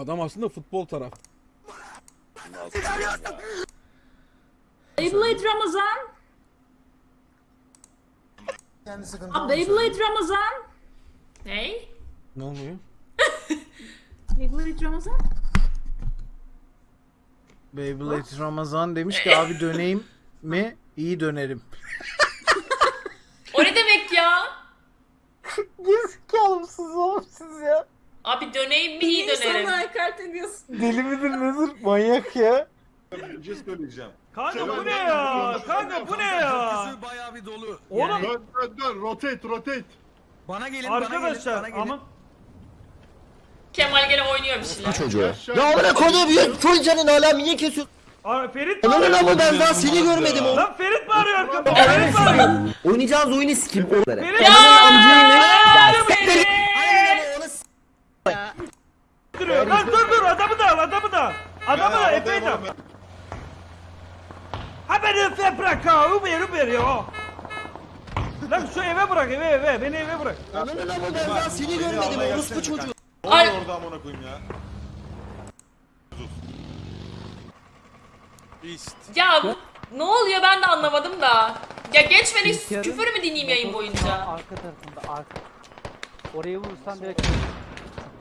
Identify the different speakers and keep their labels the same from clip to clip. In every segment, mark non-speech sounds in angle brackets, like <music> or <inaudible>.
Speaker 1: Adam aslında futbol taraf.
Speaker 2: Beyblade Ramazan.
Speaker 3: Sıkıntı
Speaker 2: Aa, Beyblade Ramazan. Ney?
Speaker 1: Ne oluyor? <laughs>
Speaker 2: Beyblade Ramazan?
Speaker 3: Beyblade Ramazan demiş ki <laughs> abi döneyim mi? İyi dönerim.
Speaker 4: O ne demek ya? <laughs>
Speaker 3: Gerizekalı mısınız oğlum siz ya?
Speaker 4: Abi döneyim mi iyi dönerim.
Speaker 2: Sana hakaret ediyorsun.
Speaker 3: Deli midir nedir? Manyak ya.
Speaker 5: Bir şey söyleyeceğim.
Speaker 6: Kanka bu ne ya? Kanka bu ne ya?
Speaker 7: bayağı bir dolu.
Speaker 6: Oğlum
Speaker 5: Dön dön dön rotate rotate.
Speaker 7: Bana gelin bana gelin.
Speaker 6: arkadaşlar
Speaker 7: gelin.
Speaker 6: ama
Speaker 4: Kemal gene oynuyor bir şeyler.
Speaker 8: çocuğa. Ya amına koyduğum büyük full canın hala niye kesiyorsun?
Speaker 6: Aa, Ferit
Speaker 8: Ananın
Speaker 6: bağırıyor.
Speaker 8: ama ben daha seni görmedim oğlum.
Speaker 6: Lan Ferit bağırıyor arkamda. Ferit bağırıyor.
Speaker 8: Oynayacağınız oyunu sikim. Onları.
Speaker 6: Ferit
Speaker 8: Ananın amcayını.
Speaker 4: Aa, beni.
Speaker 8: Aynen ama onu s-
Speaker 6: duruyor. Lan dur dur adamı da al adamı da. al. Adamı da epey de. al. Ha beni fe bırak Uber ya. Lan şu eve bırak eve eve. Beni eve bırak.
Speaker 8: Ananın ama ben daha seni görmedim. Orospu çocuğu.
Speaker 4: Ay,
Speaker 5: orada amına koyayım ya.
Speaker 4: ya bu- ne oluyor ben de anlamadım da. Ya geçmeni küfür mü dinleyeyim yayın boyunca?
Speaker 9: Arka tarafında arka. Oraya vurursan direkt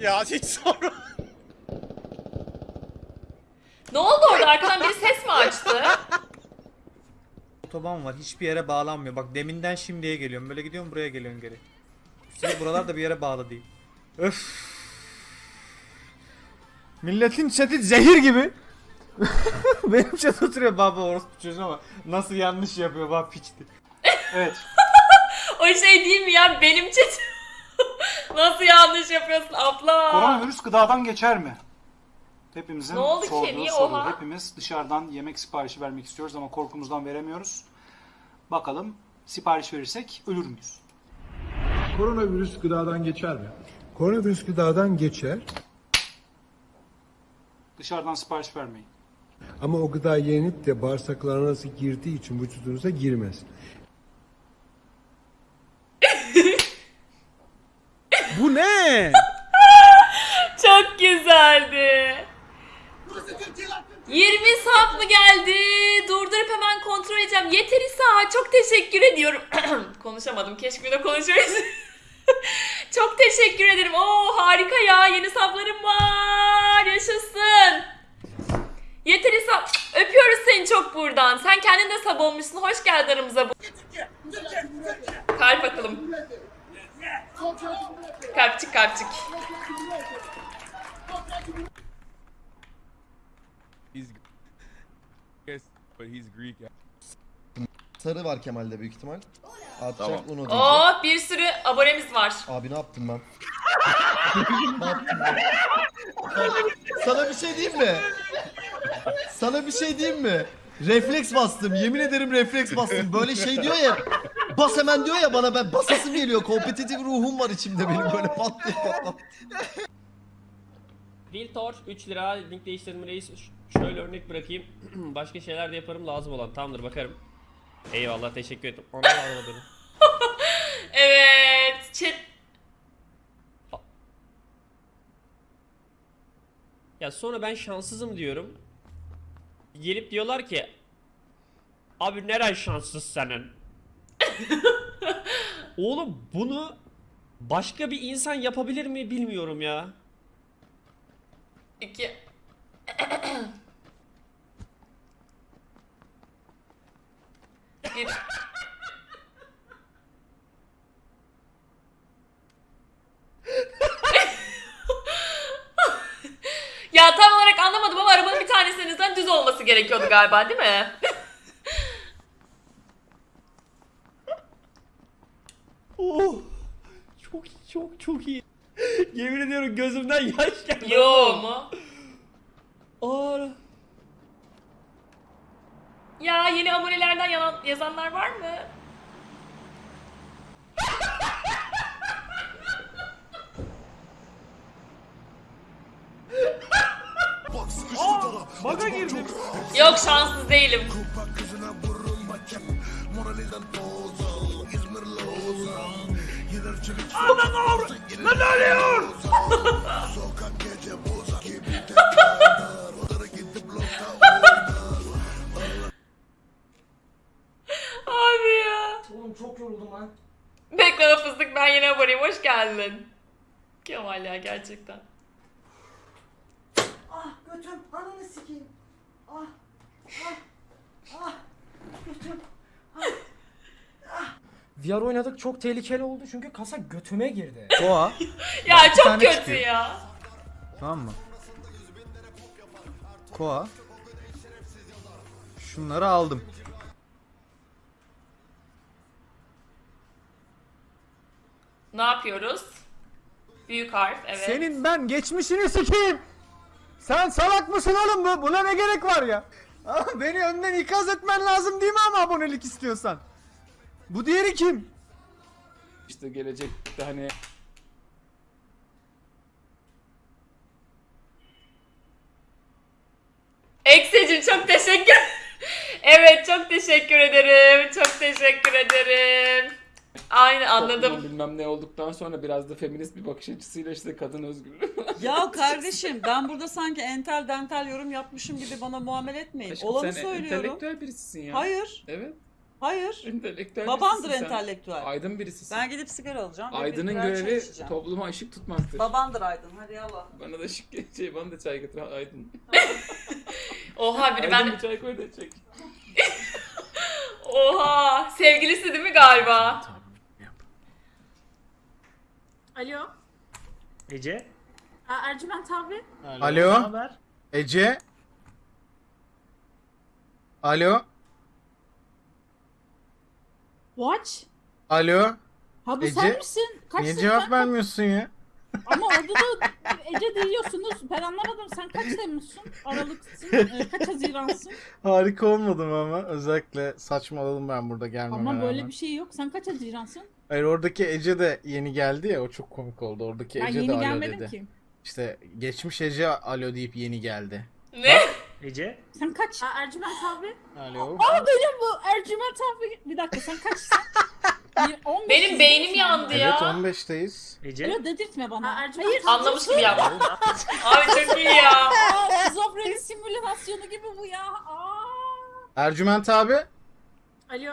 Speaker 1: Ya hiç sorma.
Speaker 4: Ne oldu orada arkadan biri ses mi açtı? <laughs>
Speaker 10: Otoban var hiçbir yere bağlanmıyor. Bak deminden şimdiye geliyorum. Böyle gidiyorum buraya geliyorum geri. Üstelik buralar da bir yere bağlı değil. Öf. Milletin chat'i zehir gibi. <laughs> Benim chat oturuyor baba orospu çocuğu ama nasıl yanlış yapıyor bak piçti. <laughs>
Speaker 4: O şey değil mi ya benim chat. <laughs> Nasıl yanlış yapıyorsun abla?
Speaker 11: Koronavirüs gıdadan geçer mi? Hepimizin
Speaker 4: Ne oldu ki?
Speaker 11: sorduğu
Speaker 4: Niye
Speaker 11: soru.
Speaker 4: oha?
Speaker 11: Hepimiz dışarıdan yemek siparişi vermek istiyoruz ama korkumuzdan veremiyoruz. Bakalım sipariş verirsek ölür müyüz?
Speaker 5: Koronavirüs gıdadan geçer mi?
Speaker 12: Koronavirüs gıdadan geçer
Speaker 11: Dışarıdan sipariş vermeyin.
Speaker 12: ama o gıda yenip de bağırsaklarınıza girdiği için vücudunuza girmez.
Speaker 1: Bu ne? <laughs>
Speaker 4: Çok güzeldi. 20 sap mı geldi? Durdurup hemen kontrol edeceğim. Yeter İsa. Çok teşekkür ediyorum. <clears throat> Konuşamadım. Keşke bir de konuşabilseydim. <laughs> Çok teşekkür ederim. Oo harika ya. Yeni saplarım var. Yaşasın. Yeter İsa. Öpüyoruz seni çok buradan. Sen kendin de sab olmuşsun. Hoş geldin aramıza. Kalp atalım. Kalpçik kalpçik.
Speaker 8: Sarı var Kemal'de büyük ihtimal. Atacak
Speaker 5: Tamam.
Speaker 8: onu.
Speaker 4: Oo bir sürü abonemiz var.
Speaker 8: Abi ne yaptım ben? <laughs> ne yaptım ben? Sana bir şey diyeyim mi? Sana bir şey diyeyim mi? Refleks bastım. Yemin ederim refleks bastım. Böyle şey diyor ya. Bas hemen diyor ya bana ben basasım geliyor. Kompetitif ruhum var içimde benim böyle pat diye.
Speaker 9: Viltor 3 lira link değiştirme reis şöyle örnek bırakayım. <clears throat> Başka şeyler de yaparım lazım olan. Tamamdır bakarım. Eyvallah teşekkür ederim. Ona anlamadım.
Speaker 4: Evet. Chat.
Speaker 9: Ya sonra ben şanssızım diyorum. Gelip diyorlar ki Abi neren şanssız senin? <laughs> Oğlum bunu başka bir insan yapabilir mi bilmiyorum ya.
Speaker 4: İki. <coughs> Bir. ya tam olarak anlamadım ama arabanın bir tanesinizden düz olması gerekiyordu galiba değil mi?
Speaker 9: Oh, çok çok çok iyi. Yemin ediyorum gözümden <laughs> yaş geldi.
Speaker 4: Yo mu?
Speaker 9: Aa,
Speaker 4: Ya yeni abonelerden yalan, yazanlar var mı?
Speaker 6: Aa, baga girdim.
Speaker 4: Yok şanssız değilim. Anan avr!
Speaker 6: Lan ölüyor! Sokak gece bozak gibi Abi ya. Oğlum çok yoruldum lan.
Speaker 4: Bekle fıstık ben yine varayım. Hoş geldin. Kemal ya gerçekten.
Speaker 6: Ah götüm ananı sikeyim. Ah ah ah götüm. Ah ah. VR oynadık çok tehlikeli oldu çünkü kasa götüme girdi. <laughs>
Speaker 3: Koa.
Speaker 4: Ya
Speaker 3: Bak,
Speaker 4: çok kötü
Speaker 3: çıkıyor.
Speaker 4: ya.
Speaker 3: Tamam mı? Koa. Şunları aldım.
Speaker 4: Ne yapıyoruz? Büyük harf evet.
Speaker 10: Senin ben geçmişini sikeyim. Sen salak mısın oğlum bu? Buna ne gerek var ya? Beni önden ikaz etmen lazım değil mi ama abonelik istiyorsan? Bu diğeri kim?
Speaker 6: İşte gelecekte hani
Speaker 4: Eksecim çok teşekkür. <laughs> evet çok teşekkür ederim. Çok teşekkür ederim. Aynı anladım.
Speaker 6: bilmem ne olduktan sonra biraz da feminist bir bakış açısıyla işte kadın özgürlüğü. <laughs>
Speaker 2: Ya kardeşim ben burada sanki entel dental yorum yapmışım gibi bana muamele etmeyin. Olanı söylüyorum.
Speaker 6: birisisin ya.
Speaker 2: Hayır,
Speaker 6: Evet.
Speaker 2: Hayır.
Speaker 6: Entelektüel
Speaker 2: Babandır entelektüel.
Speaker 6: Aydın birisisin.
Speaker 2: Ben gidip sigara alacağım. ve
Speaker 6: Aydın'ın
Speaker 2: birer çay
Speaker 6: görevi
Speaker 2: içeceğim.
Speaker 6: topluma ışık tutmaktır.
Speaker 2: Babandır Aydın. Hadi yallah.
Speaker 6: Bana da ışık şey bana da çay getir Aydın. <laughs>
Speaker 4: Oha biri ben...
Speaker 6: bir çay koy da çek. <laughs>
Speaker 4: Oha sevgilisi değil mi galiba?
Speaker 2: Alo.
Speaker 10: Ece.
Speaker 2: Aa, Ercüment abi.
Speaker 3: Alo.
Speaker 10: haber?
Speaker 3: Ece. Alo.
Speaker 2: Watch.
Speaker 3: Alo.
Speaker 2: Ha bu
Speaker 3: Ece,
Speaker 2: sen misin? Kaç
Speaker 3: Niye cevap vermiyorsun ya?
Speaker 2: Ama orada da Ece diyorsunuz. Ben anlamadım. Sen kaç Temmuz'sun? Aralık'sın. Ee, kaç Haziran'sın?
Speaker 3: Harika olmadım ama özellikle saçmaladım ben burada gelmeme
Speaker 2: Ama böyle
Speaker 3: rağmen.
Speaker 2: bir şey yok. Sen kaç Haziran'sın?
Speaker 3: Hayır oradaki Ece de yeni geldi ya o çok komik oldu. Oradaki
Speaker 2: Ben
Speaker 3: Ece de
Speaker 2: yeni
Speaker 3: alo
Speaker 2: gelmedim
Speaker 3: dedi.
Speaker 2: ki.
Speaker 3: İşte geçmiş Ece alo deyip yeni geldi.
Speaker 4: Ne?
Speaker 10: Ece.
Speaker 2: Sen kaç? Aa, Ercüment abi.
Speaker 3: Alo.
Speaker 2: Aa benim bu Ercüment abi. Bir dakika sen kaçsın? <laughs> Bir- 15
Speaker 4: Benim beynim yandı
Speaker 3: Evet
Speaker 4: ya.
Speaker 3: 15'teyiz.
Speaker 10: Ece.
Speaker 2: Öyle dedirtme bana. Hayır.
Speaker 4: Anlamış gibi yaptım. <laughs> Abi çok iyi ya.
Speaker 2: Şizofreni simülasyonu gibi bu ya. Aa.
Speaker 3: Ercüment abi.
Speaker 2: Alo.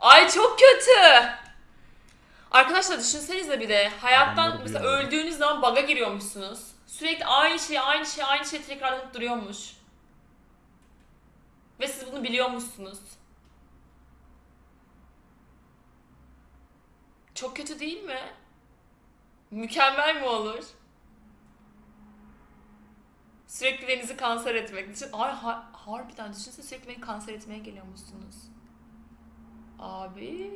Speaker 4: Ay çok kötü. Arkadaşlar düşünsenize bir de hayattan mesela öldüğünüz zaman baga giriyormuşsunuz. Sürekli aynı şey, aynı şey, aynı şey tekrarlanıp duruyormuş. Ve siz bunu biliyormuşsunuz. Çok kötü değil mi? Mükemmel mi olur? Sürekli denizi kanser etmek. Düşün, ay ha- harbiden düşünsene sürekli beni kanser etmeye geliyormuşsunuz. Abi.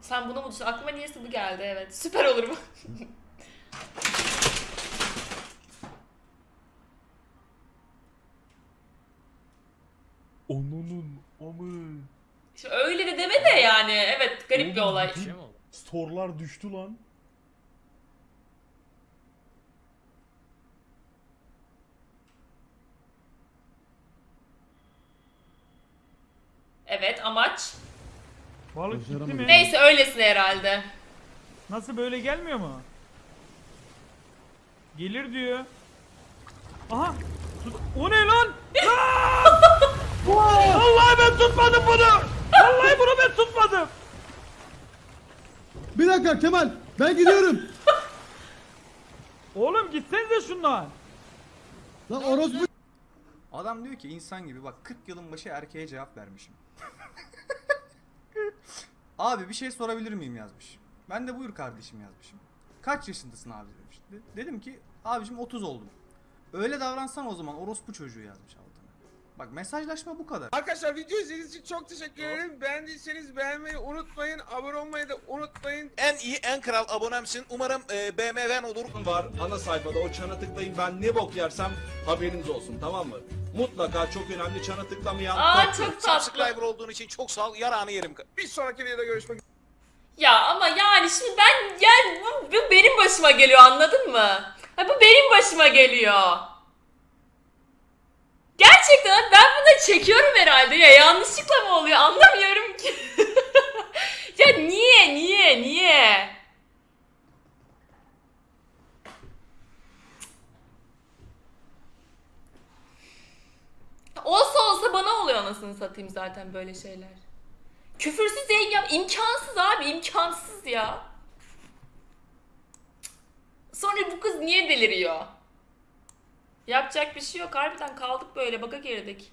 Speaker 4: Sen bunu mu düşün? Aklıma niyeyse bu geldi evet. Süper olur bu. <laughs>
Speaker 1: Onunun amı.
Speaker 4: Şimdi öyle de deme de yani. Evet garip bir olay.
Speaker 1: Store'lar düştü lan.
Speaker 4: Evet amaç.
Speaker 6: Balık gitti mi?
Speaker 4: Neyse öylesine herhalde.
Speaker 6: Nasıl böyle gelmiyor mu? Gelir diyor. Aha. Tut- O ne lan? <laughs> Vallahi ben tutmadım bunu. Vallahi bunu ben tutmadım.
Speaker 5: Bir dakika Kemal ben gidiyorum. <laughs>
Speaker 6: Oğlum gitsenize şundan.
Speaker 5: Lan orospu
Speaker 10: Adam diyor ki insan gibi bak 40 yılın başı erkeğe cevap vermişim. <laughs> abi bir şey sorabilir miyim yazmış. Ben de buyur kardeşim yazmışım. Kaç yaşındasın abi demiş. De- dedim ki abicim 30 oldum. Öyle davransan o zaman orospu çocuğu yazmış altına. Bak mesajlaşma bu kadar.
Speaker 7: Arkadaşlar video izlediğiniz için çok teşekkür ederim. Beğendiyseniz beğenmeyi unutmayın. Abone olmayı da unutmayın.
Speaker 13: En iyi en kral abonemsin. Umarım e, BMW'n olur.
Speaker 5: var ana sayfada o çana tıklayın ben ne bok yersem haberiniz olsun tamam mı? Mutlaka çok önemli çana tıklamayan
Speaker 4: Aa
Speaker 5: top-
Speaker 4: çok tatlı.
Speaker 13: Subscriber olduğun için çok sağ ol. Yarağını yerim.
Speaker 7: Bir sonraki videoda görüşmek
Speaker 4: Ya ama yani şimdi ben yani bu, bu benim başıma geliyor anladın mı? Ha, bu benim başıma geliyor. Gerçekten ben bunu çekiyorum herhalde ya yanlışlıkla mı oluyor anlamıyorum ki. <laughs> ya niye niye niye? Olsa olsa bana oluyor anasını satayım zaten böyle şeyler. Küfürsüz yayın yap. imkansız abi imkansız ya. Sonra bu kız niye deliriyor? Yapacak bir şey yok. Harbiden kaldık böyle. Baka girdik.